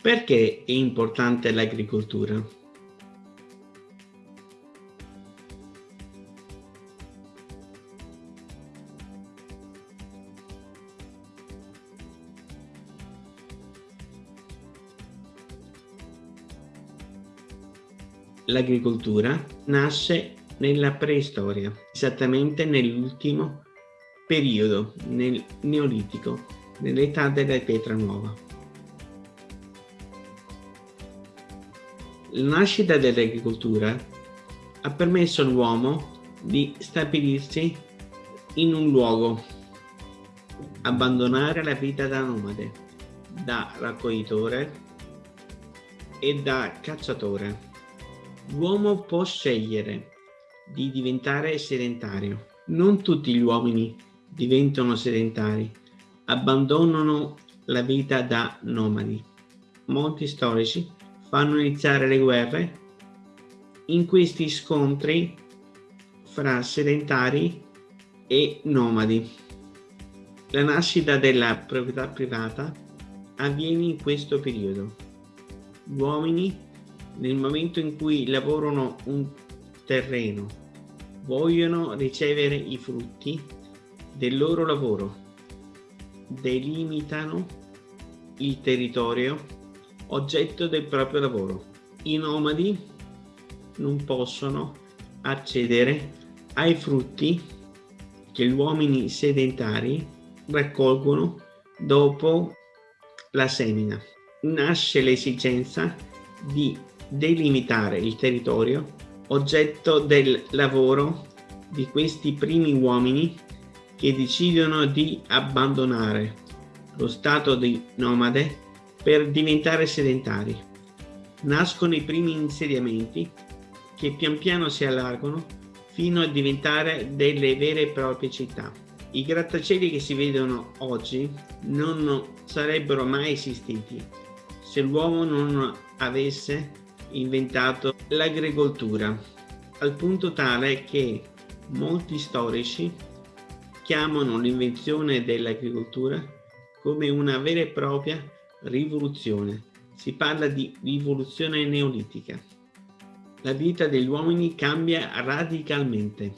Perché è importante l'agricoltura? L'agricoltura nasce nella preistoria, esattamente nell'ultimo periodo, nel Neolitico, nell'età della pietra nuova. La nascita dell'agricoltura ha permesso all'uomo di stabilirsi in un luogo, abbandonare la vita da nomade, da raccoglitore e da cacciatore. L'uomo può scegliere di diventare sedentario. Non tutti gli uomini diventano sedentari, abbandonano la vita da nomadi. Molti storici fanno iniziare le guerre in questi scontri fra sedentari e nomadi. La nascita della proprietà privata avviene in questo periodo. Gli uomini, nel momento in cui lavorano un terreno, vogliono ricevere i frutti del loro lavoro delimitano il territorio oggetto del proprio lavoro. I nomadi non possono accedere ai frutti che gli uomini sedentari raccolgono dopo la semina. Nasce l'esigenza di delimitare il territorio oggetto del lavoro di questi primi uomini che decidono di abbandonare lo stato di nomade per diventare sedentari. Nascono i primi insediamenti che pian piano si allargano fino a diventare delle vere e proprie città. I grattacieli che si vedono oggi non sarebbero mai esistiti se l'uomo non avesse inventato l'agricoltura, al punto tale che molti storici chiamano l'invenzione dell'agricoltura come una vera e propria rivoluzione. Si parla di rivoluzione neolitica. La vita degli uomini cambia radicalmente.